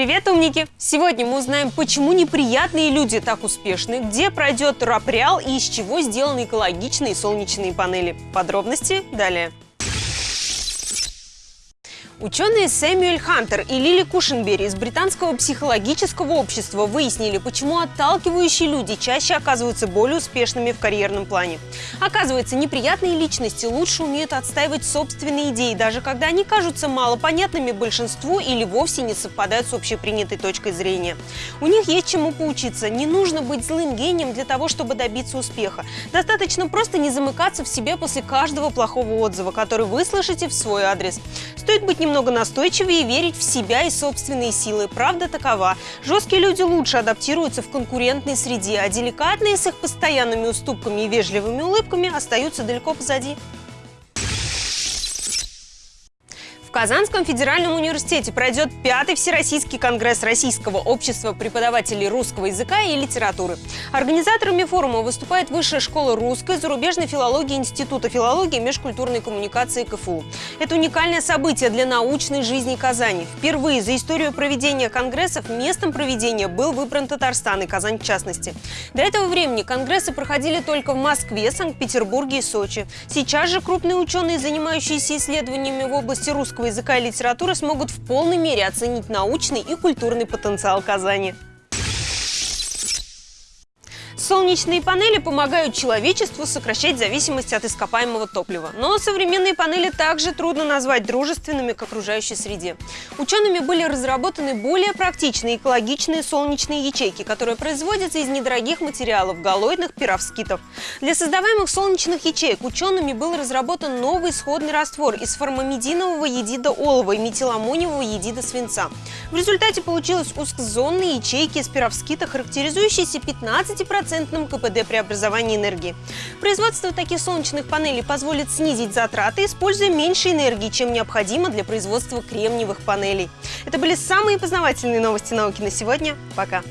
Привет, умники! Сегодня мы узнаем, почему неприятные люди так успешны, где пройдет рапреал и из чего сделаны экологичные солнечные панели. Подробности далее. Ученые Сэмюэль Хантер и Лили Кушенбери из британского психологического общества выяснили, почему отталкивающие люди чаще оказываются более успешными в карьерном плане. Оказывается, неприятные личности лучше умеют отстаивать собственные идеи, даже когда они кажутся малопонятными большинству или вовсе не совпадают с общепринятой точкой зрения. У них есть чему поучиться. Не нужно быть злым гением для того, чтобы добиться успеха. Достаточно просто не замыкаться в себе после каждого плохого отзыва, который вы слышите в свой адрес. Стоит быть немного настойчивее и верить в себя и собственные силы. Правда такова. Жесткие люди лучше адаптируются в конкурентной среде, а деликатные с их постоянными уступками и вежливыми улыбками остаются далеко позади. В Казанском федеральном университете пройдет пятый Всероссийский конгресс Российского общества преподавателей русского языка и литературы. Организаторами форума выступает Высшая школа русской, зарубежной филологии Института филологии и межкультурной коммуникации КФУ. Это уникальное событие для научной жизни Казани. Впервые за историю проведения конгрессов местом проведения был выбран Татарстан и Казань в частности. До этого времени конгрессы проходили только в Москве, Санкт-Петербурге и Сочи. Сейчас же крупные ученые, занимающиеся исследованиями в области русского языка и литературы смогут в полной мере оценить научный и культурный потенциал Казани. Солнечные панели помогают человечеству сокращать зависимость от ископаемого топлива. Но современные панели также трудно назвать дружественными к окружающей среде. Учеными были разработаны более практичные экологичные солнечные ячейки, которые производятся из недорогих материалов – галоидных пировскитов. Для создаваемых солнечных ячеек учеными был разработан новый исходный раствор из формамидинового едида олова и метиламониевого едида свинца. В результате получились узкозонные ячейки из пировскита, характеризующиеся 15% процентном КПД преобразования энергии. Производство таких солнечных панелей позволит снизить затраты, используя меньше энергии, чем необходимо для производства кремниевых панелей. Это были самые познавательные новости науки на сегодня. Пока!